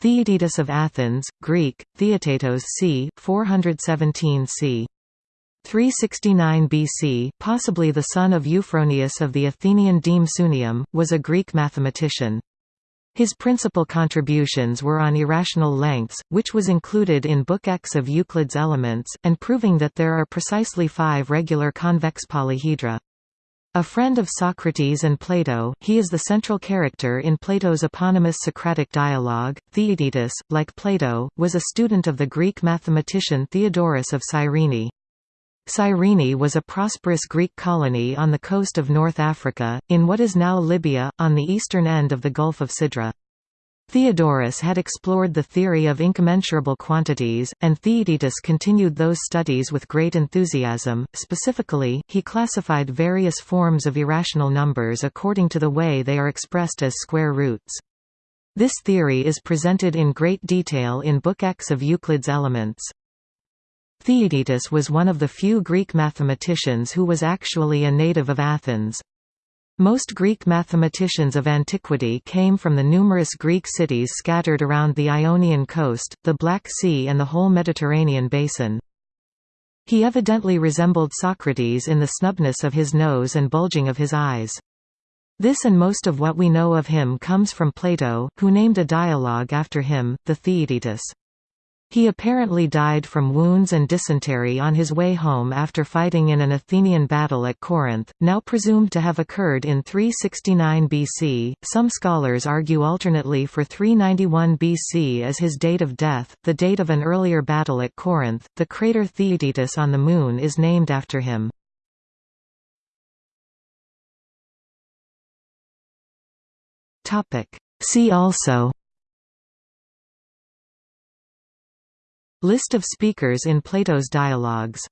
Theaetetus of Athens, Greek, Theaetetos c. 417 c. 369 BC, possibly the son of Euphronius of the Athenian deme Sunium, was a Greek mathematician. His principal contributions were on irrational lengths, which was included in Book X of Euclid's Elements, and proving that there are precisely five regular convex polyhedra. A friend of Socrates and Plato, he is the central character in Plato's eponymous Socratic dialogue. Theaetetus, like Plato, was a student of the Greek mathematician Theodorus of Cyrene. Cyrene was a prosperous Greek colony on the coast of North Africa, in what is now Libya, on the eastern end of the Gulf of Sidra. Theodorus had explored the theory of incommensurable quantities, and Theaetetus continued those studies with great enthusiasm. Specifically, he classified various forms of irrational numbers according to the way they are expressed as square roots. This theory is presented in great detail in Book X of Euclid's Elements. Theaetetus was one of the few Greek mathematicians who was actually a native of Athens. Most Greek mathematicians of antiquity came from the numerous Greek cities scattered around the Ionian coast, the Black Sea and the whole Mediterranean basin. He evidently resembled Socrates in the snubness of his nose and bulging of his eyes. This and most of what we know of him comes from Plato, who named a dialogue after him, the Theaetetus. He apparently died from wounds and dysentery on his way home after fighting in an Athenian battle at Corinth, now presumed to have occurred in 369 BC. Some scholars argue alternately for 391 BC as his date of death, the date of an earlier battle at Corinth. The crater Theaetetus on the Moon is named after him. See also List of speakers in Plato's dialogues